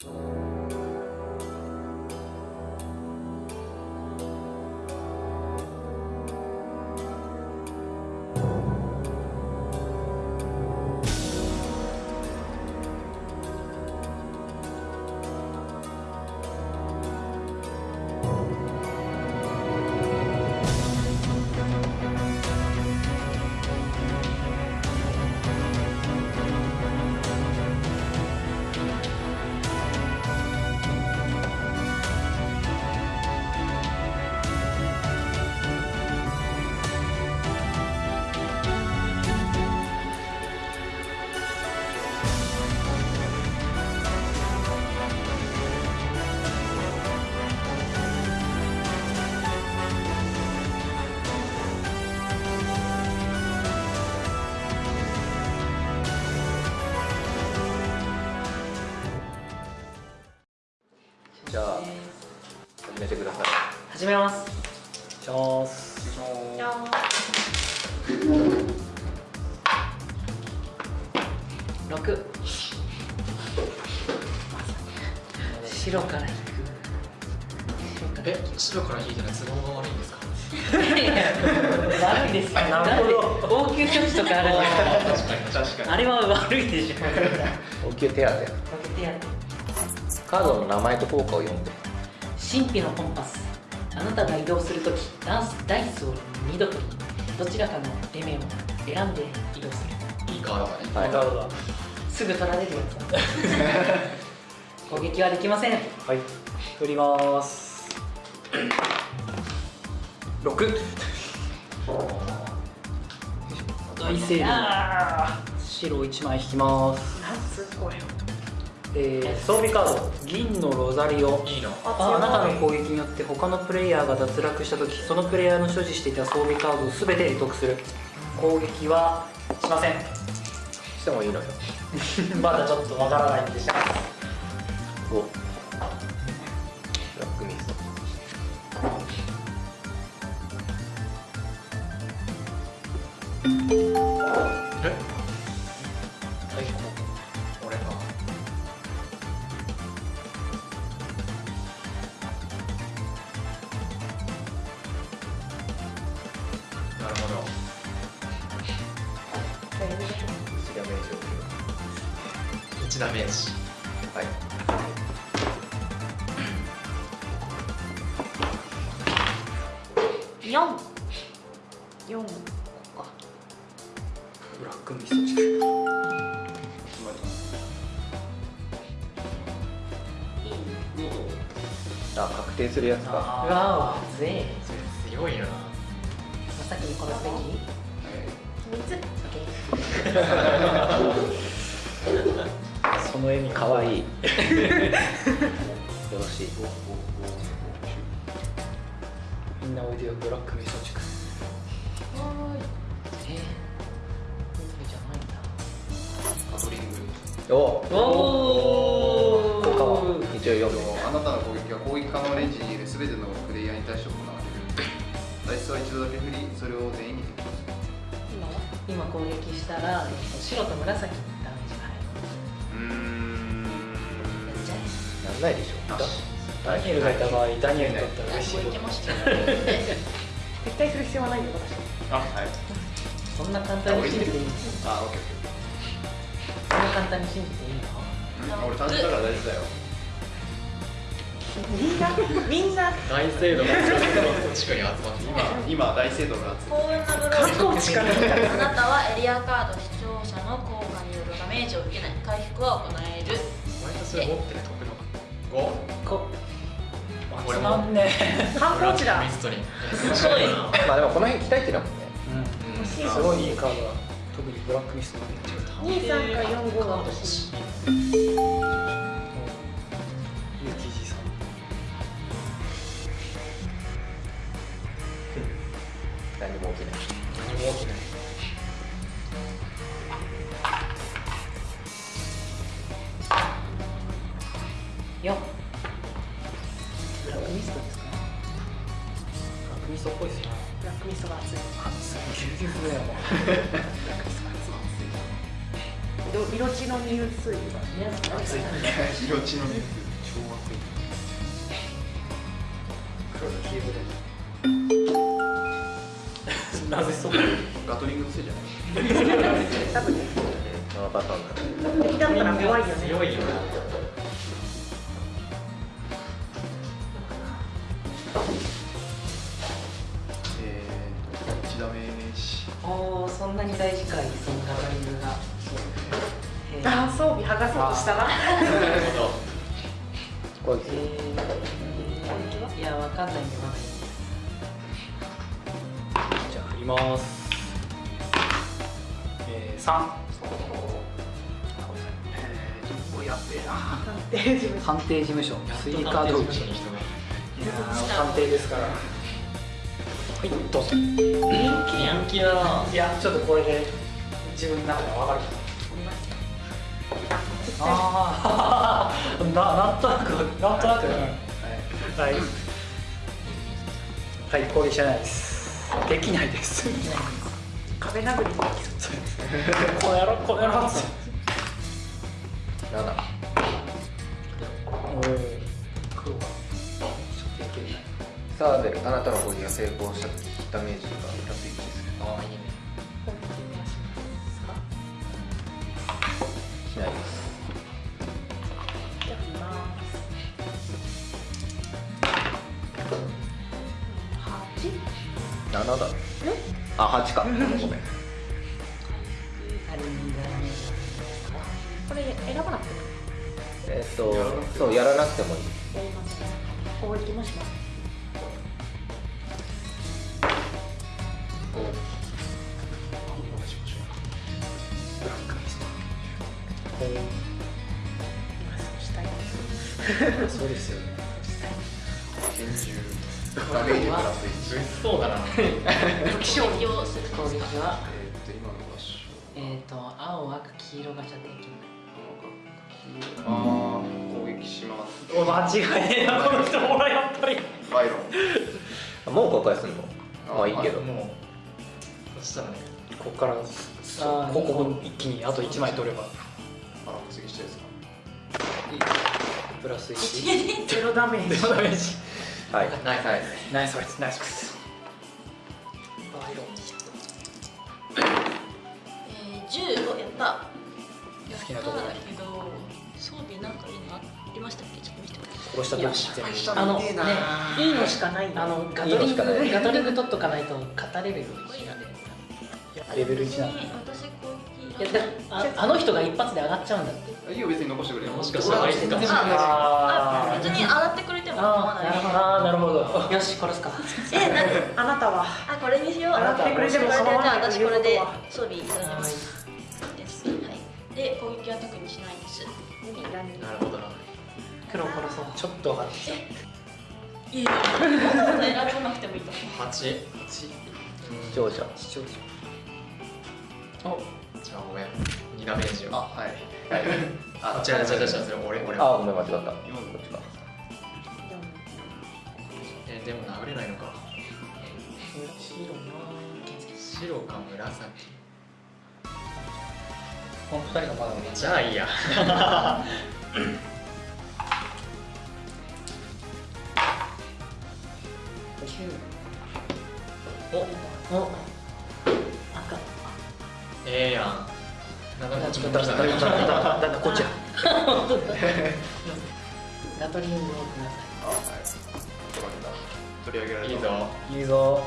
じ始めます。します。じゃあ六。白から引く。白から。え白から引いたら都合が悪いんですか？いや悪いですよ。なるほど応急処置とかあるじゃない確か。に確かに。あれは悪いでしょ。応急手当。や分けてやるカードの名前と効果を読んで。神秘のコンパスあなたが移動するときダンスダイスを2度取りどちらかの出目を選んで移動する。いいカードだね。はい。カードだ。すぐ取られるやつだ。攻撃はできません。はい。取ります。六。大セー。ブ白一枚引きます。すごいえー装備カード銀のロザリオ。いいの。ああなたの攻撃によって他のプレイヤーが脱落した時そのプレイヤーの所持していた装備カードを全て得得する。攻撃はしません。してもいいのよ。まだちょっとわからないんでしますダメージはい。四。四。個か。ブラックミストチクあ確定するやつか。うわーぜえ強いな。先に殺すべき三つその笑みかわい。い よろしい。みんなおいでよブラックミストチクえー、緑じゃないんだ。アドリングおお効果は一応読んであなたの攻撃は攻撃可能レンジにいる全てのプレイヤーに対して行われる。ダイスは一度だけ振りそれを全員に適用する。今は今攻撃したら、えっと、白と紫やっちゃえやんないでしょダニエルがいた場合ダニエルにとったら嬉しいもういけました絶対する必要はないよ私あはいそんな簡単に信じていいのあオッケーそんな簡単に信じていいの俺単純だから大事だよみんなみんな大聖堂が地区に集まって今今大聖堂が熱い幸運なブロー観光地かなあなたはエリアカード視聴者の効果によるダメージを受けない回復は行える。割とそれ持ってる得の5ここれも。観光地だ。ミストにすごい。まあでもこの辺鍛えてるもんね。欲しい。すごい。いいカードだ特にブラックミストが二三か四五が欲しい味噌っぽいっすね。ブラック味噌が熱い。熱い。ぎゅだよブラック味噌が熱い。色地のみルス熱い。色地の超熱い。黒の黄色でなぜそうガトリングのせい。じゃない。多分ねターだ敵だったら怖い。よね強い。よ1ダメージおおそんなに大事かいそのガトリングが。えー。あー装備剥がそうとしたなこいつえーいやわかん。ないんでまだいいじゃあ振りますえー、3 えやっべえな判定事務所。判定事務所。推理カード打ちいやー判定ですからはいどうぞ。人気やん人気だな。いやちょっとこれで自分の中では分かる。ああ ななんとなくなんとなくはい。はい。攻撃じゃないです。できないです。壁殴りにこの野郎この野郎。っつって7おおさあであなたの攻撃が成功した時ダメージがプラス1ですああいいねしないですじゃあす八7だあ8か。ごめん。あれにダメージこれ選ばなくても。いいえっとそうやらなくてもいい。やります。攻撃もしますですよね。拳銃ダメージプラス1そうだな。攻撃をする攻撃はえーっと今の場所えっ、と青赤黄色ガチャできるあー攻撃します。お間違いねえなこの人ほらやっぱり。バイロンあもう公開するの？まあいいけど。もうそしたらねここからーここ一気にあと1枚取れば。あの次してですか？プラス1ゼロダメージ。でもダメージ。はい。ナイスナイスナイスナイス。バイロン。えー、10をやった。や好きなところだけ。ど装備なんかいいのありましたっけ？ちょっと見せてください。殺した時全部あのねいいのしかない。あのガトリングガトリング取っとかないと語れるようにしなレベル1なんだいやだああの人が一発で上がっちゃうんだって。いいよ別に残してくれよ。もしかしたら。俺は全然あー別に洗ってくれても構わない。あーなるほど。あーなるほどよし殺すか。えなあなたは。あこれにしよう。洗ってくれても構わない。じゃあ私これで装備いただきます。ですはい。で攻撃は特にしないです。なるほどな。黒殺そう。ちょっと分かってきた。いいよ選ばなくてもいいと思う。八。視聴者視聴者おじゃあごめん。2ダメージを。あはい。はい。あ違う違う違う違うそれ俺俺。あごめん間違った。こっちかえでも殴れないのか。白な白か紫。この2人がまだねじゃあいいや。おお。赤。ええやんこっち。取り上げられいいぞ。いいぞ。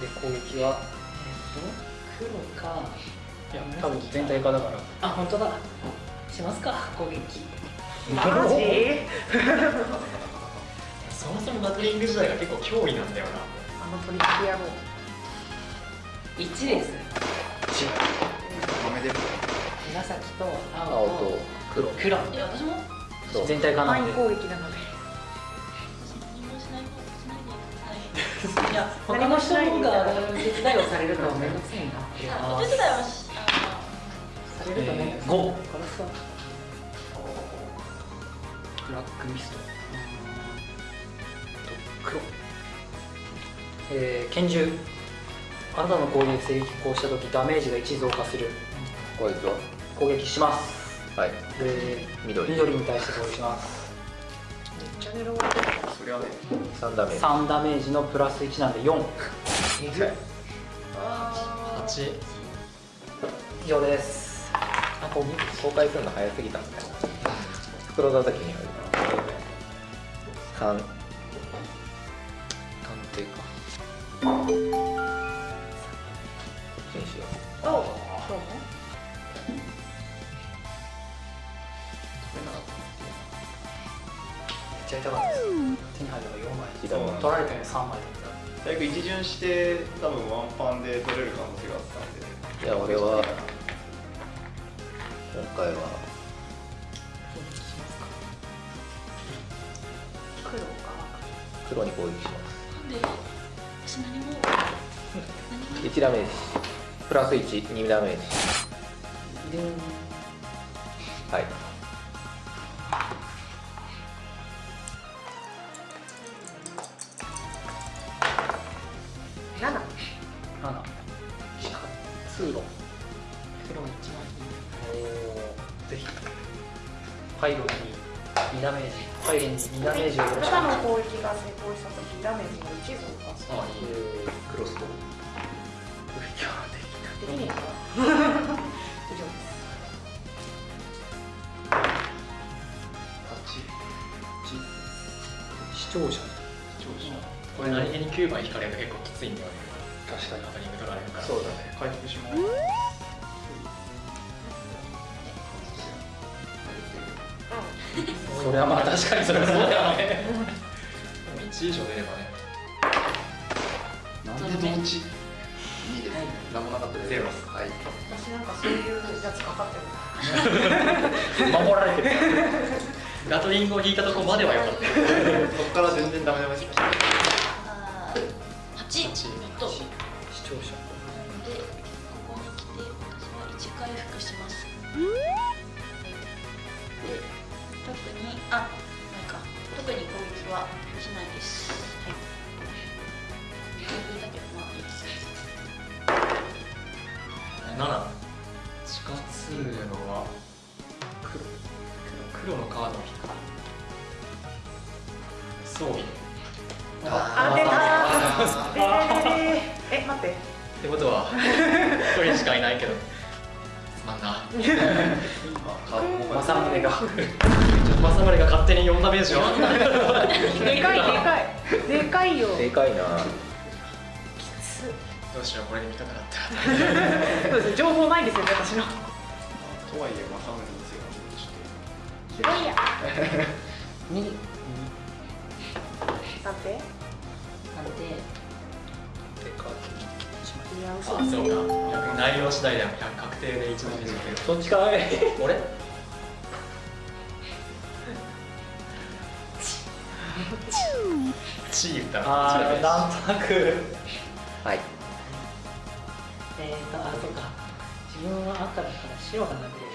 で、攻撃は？えっと、黒か。いや、多分全体化だから。あ、本当だ。しますか、攻撃。マジ？そもそもナトリング自体が結構脅威なんだよな。あのトリック野郎。1です。1。豆で紫と青青とと黒。黒。え私も？そう。全体化な。範囲攻撃なので。いや他の人の方が手伝いをされるとめんどくさいなあお手伝いはしあされるとね。えー5殺すわブラックミスト黒。えー拳銃。あなたの攻撃成功した時ダメージが1増加する攻撃は攻撃します。はい。で緑。緑に対して攻撃します。めっちゃ狙われてる。それはね3ダメージ。3ダメージのプラス1なんで4はい。あ八。以上です。あこう公開するの早すぎたんだ。ね袋叩きに入る。3探偵か痛かったです。手に入るのが4枚う取られてるの3枚だった最悪一巡して多分ワンパンで取れる可能性があったんでいや俺は今回は黒か黒に攻撃します。なんで私何も1ダメージプラス12ダメージはいイロに2ダメージパイロンに2ダメージをよろしくあなたの攻撃が成功した時ダメージが1増加するああいいクロスボウできた。できねえか以上です視聴者視聴者これ何気に9番引かれると結構きついんだよね確かにハプニング取られるからそうだね回復しますそれはまあ確かにそれはそうだよね。1以上出ればね。なんで同値2です何もなかったです。ゼロです。はい。私なんかそういうやつかかってる 守られてるガトリングを引いたとこまでは良かった。そこから全然ダメダメでした7地下通路は黒黒のカードを引く装備。あ出たえ待って。ってことは一人しかいないけど。つまんな政宗が正宗が勝手に4ダメージをでかいでかいでかいよでかいなきつどうしようこれで味方だったらそうです情報ないですよね私のとはいえ正宗のせいなんでちょっ広いやにだっていなんでや嘘ですそうか逆に内容次第では確定で1ダメージが出るそっちかい俺チー言ったらあ1ダメーなんとなくはい。えーとあそうか。自分は赤だから白がなければ